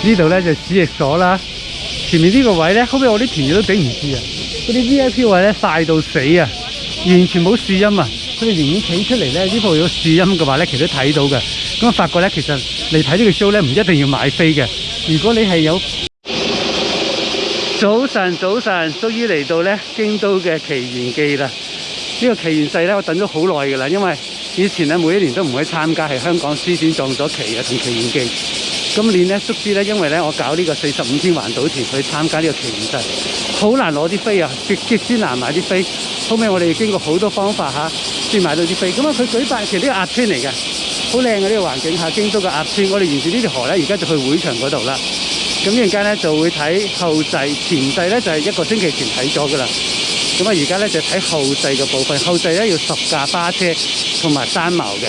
呢度咧就指翼所啦，前面呢个位咧，后边我啲团友都顶唔住啊！嗰啲 V I P 位咧晒到死啊，完全冇树荫啊！佢哋仍然企出嚟咧，呢度有树荫嘅话咧，其实都睇到嘅。咁我发觉咧，其实嚟睇呢个 show 咧，唔一定要买飞嘅。如果你系有早晨，早晨终于嚟到咧京都嘅奇缘记啦！呢个奇缘世咧，我等咗好耐噶啦，因为。以前咧每一年都唔去參加，系香港书展撞咗期啊同期演藝。今年咧縮知咧，因為咧我搞呢個四十五天環島團去參加呢個期演制，好難攞啲飛啊，極极之難買啲飛。後尾我哋經過好多方法吓，先買到啲飛。咁啊，佢舉办其實呢個鴨村嚟嘅，好靚嘅呢個環境下，京都嘅鴨村，我哋沿住呢條河咧，而家就去會場嗰度啦。咁阵间咧就會睇後制，前制咧就係一個星期前睇咗嘅啦。咁啊，而家咧就睇後制嘅部分，後制咧要十架巴車。同埋山茅嘅，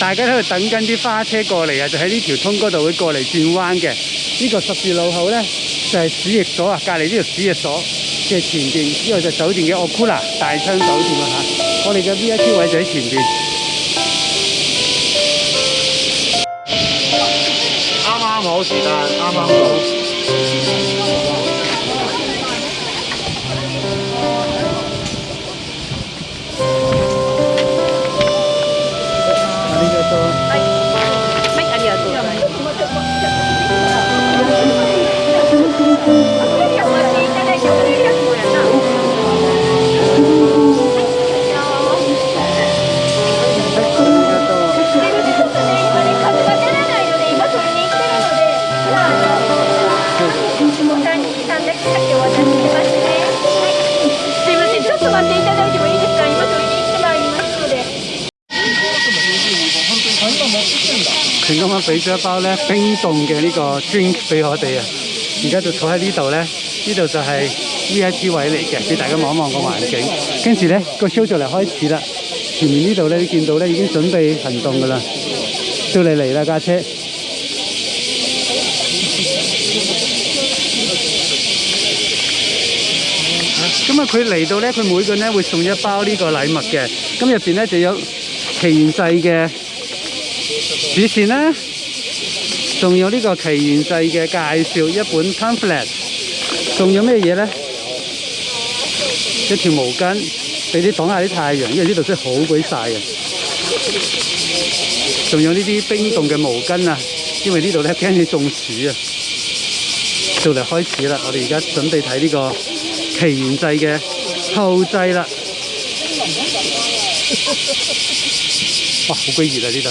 大家喺度等紧啲花车过嚟啊！就喺呢条通嗰度会过嚟转弯嘅。呢个十字路口咧就系市役所啊，隔篱呢条市役所嘅前边，呢個就酒店嘅奥库拉大昌酒店啊吓。我哋嘅 V I P 位就喺前边，啱啱好时间，啱啱好。啱啱俾咗一包咧冰冻嘅呢个 drink 俾我哋啊，而家就坐喺呢度咧，呢度就系 I P 位嚟嘅，俾大家望一望个环境。跟住咧个 show 就嚟开始啦，前面呢度咧见到咧已经准备行动噶啦，到你嚟啦架车。咁啊，佢嚟到咧，佢每个咧会送一包呢个礼物嘅，咁入边咧就有奇缘制嘅。以前呢，仲有呢个《奇缘记》嘅介绍一本 pamphlet，仲有咩嘢呢？一条毛巾俾你挡下啲太阳，因为呢度真系好鬼晒啊！仲有呢啲冰冻嘅毛巾啊，因为呢度咧惊你中暑啊。就嚟开始啦，我哋而家准备睇呢个《奇缘记》嘅后制啦。哇，好鬼热啊呢度！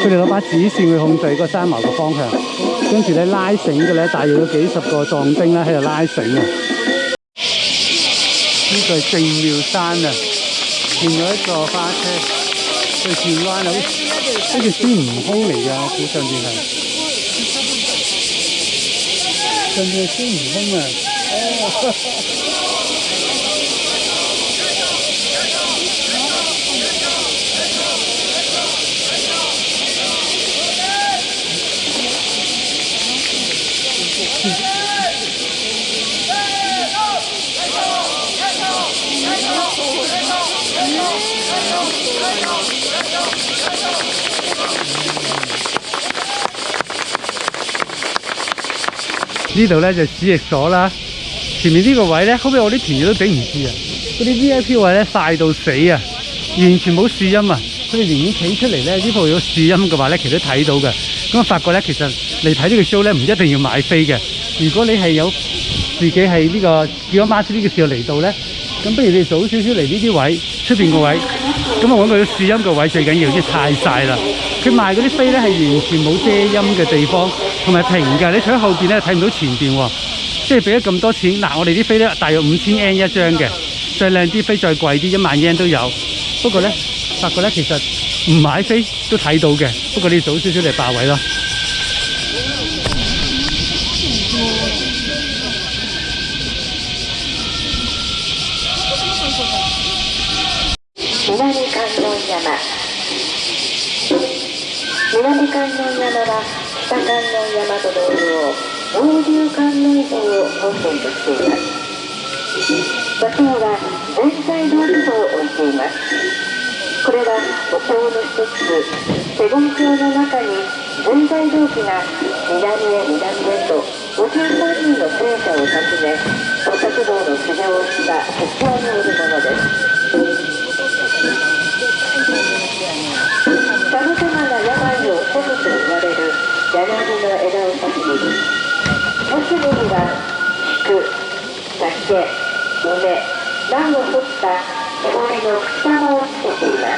佢哋攞把子線去控制個山矛嘅方向，跟住咧拉繩嘅咧，大約有幾十個藏丁咧喺度拉繩啊！呢個係正廟山啊，見咗一座花車，去轉彎好似孫悟空嚟㗎，非常之靚，真係孫悟空啊！呢度咧就指翼所啦，前面呢个位咧，后尾我啲团友都顶唔住啊！嗰啲 V.I.P 位咧晒到死啊，完全冇树荫啊！佢哋宁愿企出嚟咧，呢度有树荫嘅话咧，其实睇到嘅。咁发觉咧，其实嚟睇呢个 show 咧，唔一定要买飞嘅。如果你系有自己系呢个叫咗 Mark 呢个时候嚟到咧，咁不如你早少少嚟呢啲位，出边个位，咁啊搵个有树荫嘅位最紧要，啲太晒啦。佢卖嗰啲飞咧系完全冇遮阴嘅地方。同埋平嘅。你除咗後邊咧睇唔到前邊喎，即係俾咗咁多錢。嗱，我哋啲飛咧大約五千 yen 一張嘅，再靚啲飛再貴啲一萬 yen 都有。不過咧，發覺咧其實唔買飛都睇到嘅，不過你早少少嚟霸位啦。南観音山は北観音山と同様王流観音像を本尊としています場所は全体道具像を置いていますこれはお経の一つ手本経の中に全体動機が南へ南へと五十3人の聖者を訪ね菩薩道の修行をした鉄教によるものです枝をし切り四隅には菊竹梅蘭を掘った氷の草間をつけています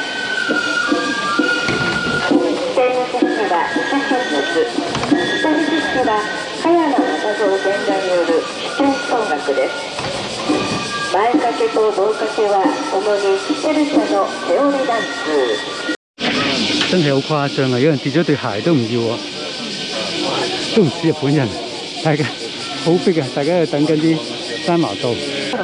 のはは茅像全体によるです前掛けと掛けはにペルシャのダンス真啊！有人都唔要啊！唔似日本人，大家好逼啊！大家喺等緊啲山茅道。大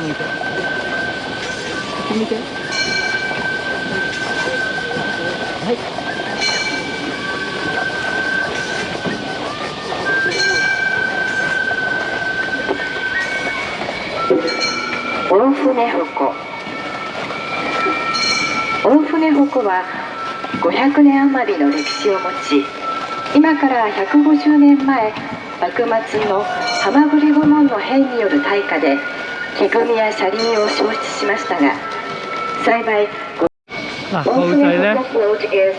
船鉾大船鉾は500年余りの歴史を持ち今から150年前幕末の浜栗御門の兵による大火で木組みや車輪を焼失しましたが幸い嗱，老細咧，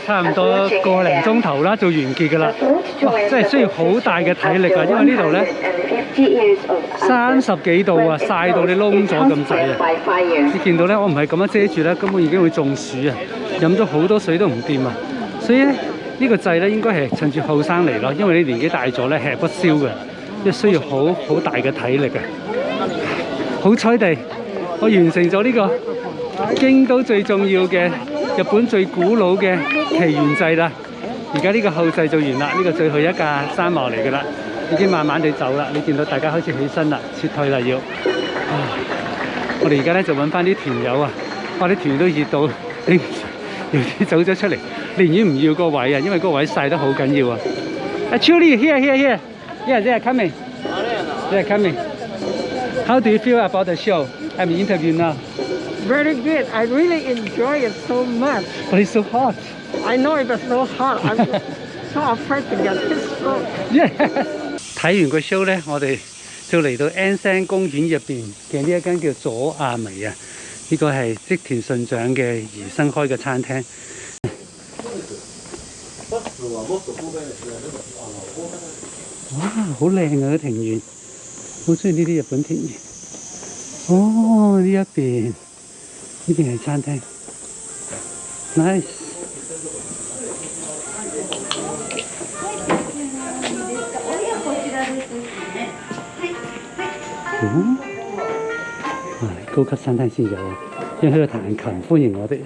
差唔多個零鐘頭啦，就完結㗎啦。哇！真係需要好大嘅體力啊，因為呢度咧三十幾度啊，曬到你窿咗咁滯啊！你見到咧，我唔係咁樣遮住咧，根本已經會中暑啊！飲咗好多水都唔掂啊！所以咧，呢個掣咧應該係趁住後生嚟咯，因為你年紀大咗咧吃不消嘅，即係需要好好大嘅體力嘅。好彩地，我完成咗呢個京都最重要嘅日本最古老嘅祈緣掣啦。而家呢個後制就完啦，呢個最後一架山毛嚟噶啦，已經慢慢地走啦。你見到大家開始起身啦，撤退啦要。我哋而家咧就揾翻啲團友啊，我啲友都熱到，誒，有啲走咗出嚟。寧願唔要個位啊，因為個位細得好緊要啊！阿 i e h e r e here here h e r e t h r s c o m i n g t h r s coming。How do you feel about the show？I'm interview now。Very good，I really enjoy it so much。But it's so hot。I know it's w a so hot，I'm so afraid to get t h i s o e d off。睇完個 show 咧，我哋就嚟到恩 n 公園入邊嘅呢一間叫佐亞美啊，呢個係積田信長嘅兒生開嘅餐廳。好靚啊！啲庭園，好中意呢啲日本庭園。哦，呢一邊，呢邊係餐廳，nice。嗯，係高級餐廳先有，因為喺度彈琴歡迎我哋。